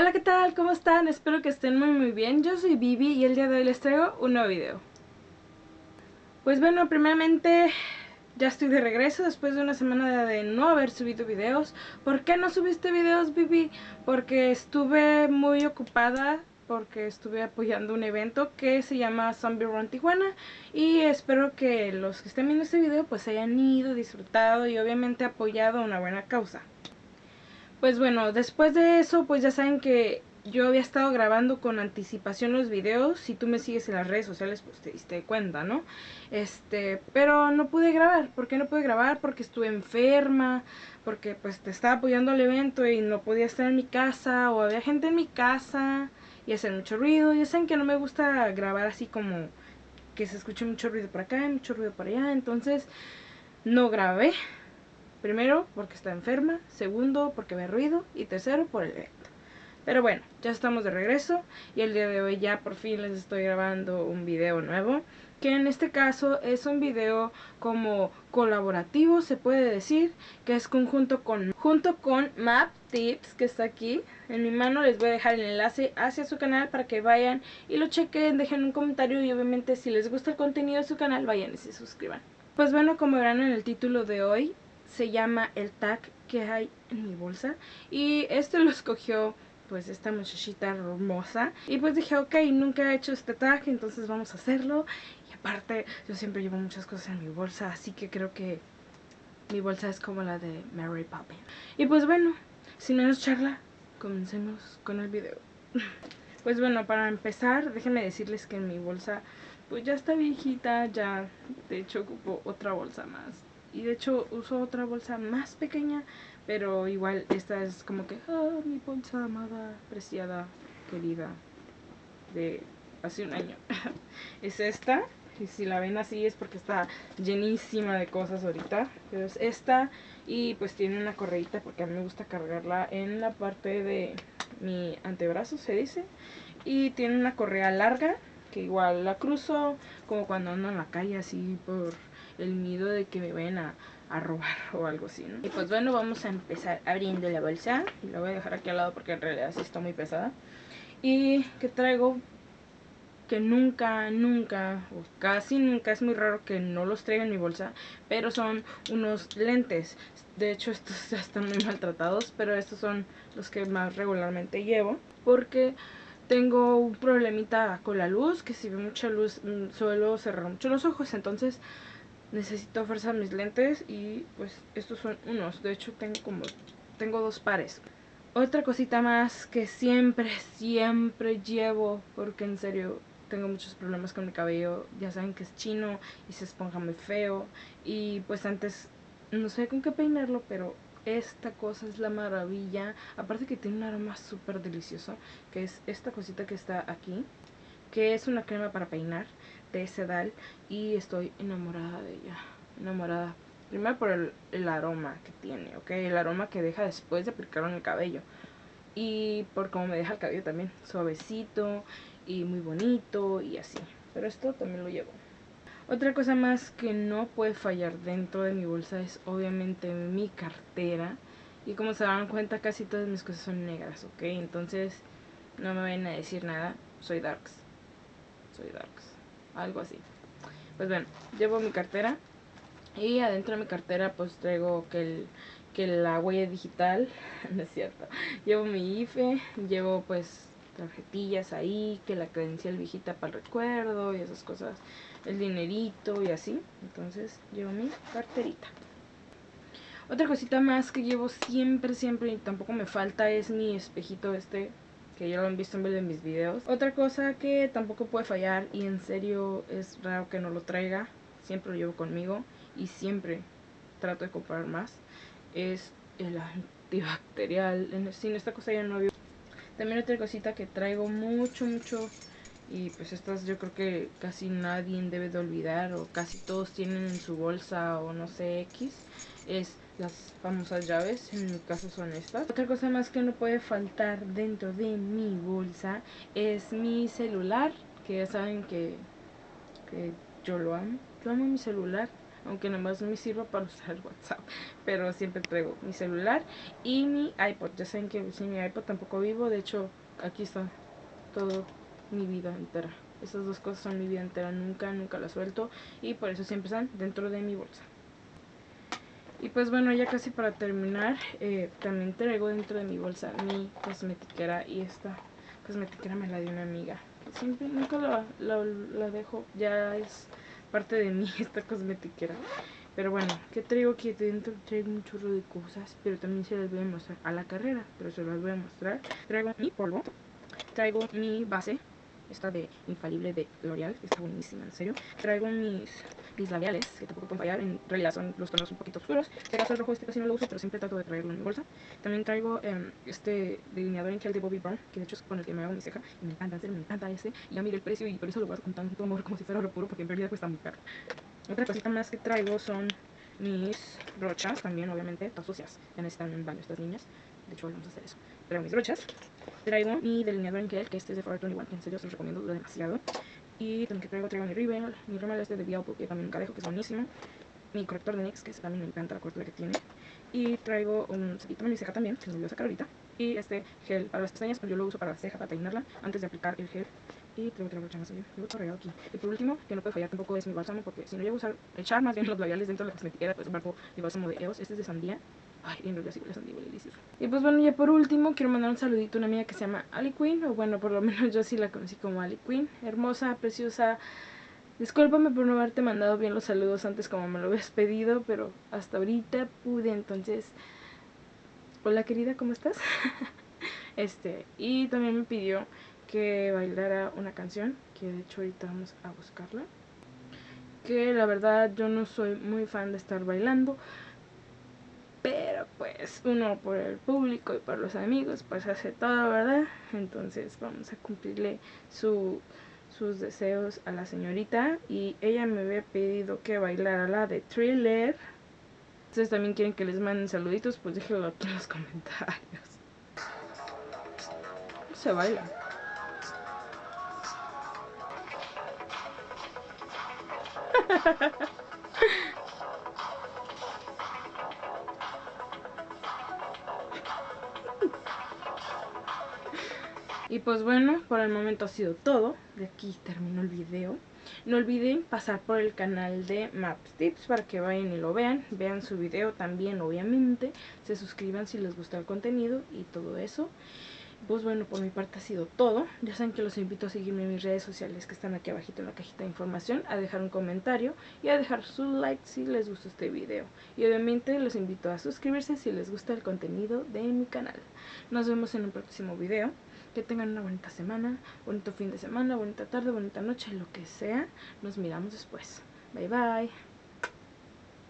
Hola, ¿qué tal? ¿Cómo están? Espero que estén muy muy bien. Yo soy Vivi y el día de hoy les traigo un nuevo video. Pues bueno, primeramente ya estoy de regreso después de una semana de no haber subido videos. ¿Por qué no subiste videos, Vivi? Porque estuve muy ocupada porque estuve apoyando un evento que se llama Zombie Run Tijuana y espero que los que estén viendo este video pues hayan ido, disfrutado y obviamente apoyado una buena causa. Pues bueno, después de eso, pues ya saben que yo había estado grabando con anticipación los videos. Si tú me sigues en las redes sociales, pues te diste cuenta, ¿no? Este, pero no pude grabar. ¿Por qué no pude grabar? Porque estuve enferma, porque pues te estaba apoyando al evento y no podía estar en mi casa, o había gente en mi casa y hacer mucho ruido. Ya saben que no me gusta grabar así como que se escuche mucho ruido por acá mucho ruido por allá. Entonces, no grabé. Primero, porque está enferma. Segundo, porque ve ruido. Y tercero, por el evento. Pero bueno, ya estamos de regreso. Y el día de hoy ya por fin les estoy grabando un video nuevo. Que en este caso es un video como colaborativo, se puede decir. Que es conjunto con, junto con Map Tips, que está aquí. En mi mano les voy a dejar el enlace hacia su canal para que vayan y lo chequen, dejen un comentario y obviamente si les gusta el contenido de su canal vayan y se suscriban. Pues bueno, como verán en el título de hoy, se llama el tag que hay en mi bolsa. Y este lo escogió pues esta muchachita hermosa. Y pues dije ok nunca he hecho este tag entonces vamos a hacerlo. Y aparte yo siempre llevo muchas cosas en mi bolsa así que creo que mi bolsa es como la de Mary Poppins. Y pues bueno sin menos charla comencemos con el video. Pues bueno para empezar déjenme decirles que en mi bolsa pues ya está viejita ya de hecho ocupo otra bolsa más y de hecho uso otra bolsa más pequeña pero igual esta es como que oh, mi bolsa amada, preciada, querida de hace un año es esta y si la ven así es porque está llenísima de cosas ahorita pero es esta y pues tiene una correita porque a mí me gusta cargarla en la parte de mi antebrazo se dice y tiene una correa larga que igual la cruzo como cuando ando en la calle así por el miedo de que me vayan a, robar o algo así, ¿no? Y pues bueno, vamos a empezar abriendo la bolsa. Y la voy a dejar aquí al lado porque en realidad sí está muy pesada. Y que traigo que nunca, nunca, o casi nunca, es muy raro que no los traiga en mi bolsa, pero son unos lentes. De hecho, estos ya están muy maltratados, pero estos son los que más regularmente llevo, porque tengo un problemita con la luz, que si ve mucha luz mm, suelo cerrar mucho los ojos, entonces necesito forzar mis lentes y pues estos son unos, de hecho tengo como, tengo dos pares. Otra cosita más que siempre, siempre llevo, porque en serio tengo muchos problemas con mi cabello, ya saben que es chino y se esponja muy feo. Y pues antes no sé con qué peinarlo, pero esta cosa es la maravilla, aparte que tiene un aroma súper delicioso, que es esta cosita que está aquí, que es una crema para peinar de Sedal y estoy enamorada de ella, enamorada. Primero por el, aroma que tiene, ok, el aroma que deja después de aplicarlo en el cabello. Y por cómo me deja el cabello también, suavecito y muy bonito y así. Pero esto también lo llevo. Otra cosa más que no puede fallar dentro de mi bolsa es obviamente mi cartera. Y como se dan cuenta casi todas mis cosas son negras, ¿ok? Entonces no me vayan a decir nada, soy darks. Soy darks algo así. Pues bueno, llevo mi cartera y adentro de mi cartera pues traigo que, el, que la huella digital, no es cierto, llevo mi IFE, llevo pues tarjetillas ahí, que la credencial viejita para el recuerdo y esas cosas, el dinerito y así, entonces llevo mi carterita. Otra cosita más que llevo siempre, siempre y tampoco me falta es mi espejito este que ya lo han visto en de mis videos. Otra cosa que tampoco puede fallar y en serio es raro que no lo traiga, siempre lo llevo conmigo y siempre trato de comprar más, es el antibacterial. Sin esta cosa ya no había. También otra cosita que traigo mucho, mucho y pues estas yo creo que casi nadie debe de olvidar o casi todos tienen en su bolsa o no sé X es las famosas llaves, en mi caso son estas. Otra cosa más que no puede faltar dentro de mi bolsa es mi celular, que ya saben que, que yo lo amo. Yo amo mi celular, aunque nomás me sirva para usar WhatsApp, pero siempre traigo mi celular y mi iPod. Ya saben que sin mi iPod tampoco vivo, de hecho aquí está todo mi vida entera. Esas dos cosas son mi vida entera, nunca, nunca las suelto y por eso siempre están dentro de mi bolsa. Y pues bueno, ya casi para terminar, eh, también traigo dentro de mi bolsa mi cosmetiquera y esta cosmetiquera me la dio una amiga. siempre, nunca la, la, dejo, ya es parte de mí esta cosmetiquera. Pero bueno, ¿qué traigo aquí dentro? Traigo un chorro de cosas, pero también se las voy a mostrar a la carrera, pero se las voy a mostrar. Traigo mi polvo, traigo mi base, esta de infalible de L'Oreal, que está buenísima, en serio. Traigo mis, labiales, que tampoco pueden fallar, en realidad son los tonos un poquito oscuros. Este caso el rojo este casi no lo uso, pero siempre trato de traerlo en mi bolsa. También traigo em, este delineador en gel de Bobbi Brown, que de hecho es con el que me hago mi ceja, y me encanta, en me encanta este. Ya miré el precio y por eso lo guardo con tanto amor como si fuera oro puro, porque en realidad cuesta muy caro. Otra cosita más que traigo son mis brochas, también obviamente, todas sucias, ya necesitan un baño estas niñas. De hecho, vamos a hacer eso. Traigo mis brochas. Traigo mi delineador en gel, que este es de Forever 21, que en serio se los recomiendo demasiado. Y también que traigo, traigo mi Rimmel, mi Rimmel este de Bialpo, que también nunca dejo, que es buenísimo. Mi corrector de NYX, que también me encanta la correctura que tiene. Y traigo un cepillito de mi ceja también, que me a sacar ahorita. Y este gel para las pestañas, pues yo lo uso para la ceja, para peinarla, antes de aplicar el gel. Y traigo otra brocha más allá, tengo otro regalo aquí. Y por último, que no puede fallar tampoco es mi bálsamo, porque si no llego a usar, echar más bien los labiales dentro de la cosmetiquera, pues embargo mi bálsamo de EOS, este es de sandía. Y pues bueno, ya por último quiero mandar un saludito a una amiga que se llama Ali Queen, o bueno, por lo menos yo sí la conocí como Ali Queen. Hermosa, preciosa. Discúlpame por no haberte mandado bien los saludos antes como me lo habías pedido, pero hasta ahorita pude, entonces... Hola querida, ¿cómo estás? este, y también me pidió que bailara una canción, que de hecho ahorita vamos a buscarla. Que la verdad yo no soy muy fan de estar bailando, pues uno por el público y por los amigos pues hace todo, ¿verdad? Entonces vamos a cumplirle su, sus deseos a la señorita y ella me había pedido que bailara la de Thriller. Ustedes también quieren que les manden saluditos, pues déjenlo aquí en los comentarios. Se baila. pues bueno, por el momento ha sido todo. De aquí termino el video. No olviden pasar por el canal de Maps Tips para que vayan y lo vean. Vean su video también, obviamente. Se suscriban si les gusta el contenido y todo eso. Pues bueno, por mi parte ha sido todo. Ya saben que los invito a seguirme en mis redes sociales que están aquí abajito en la cajita de información, a dejar un comentario y a dejar su like si les gustó este video. Y obviamente los invito a suscribirse si les gusta el contenido de mi canal. Nos vemos en un próximo video. Que tengan una bonita semana, bonito fin de semana, bonita tarde, bonita noche, lo que sea. Nos miramos después. Bye bye.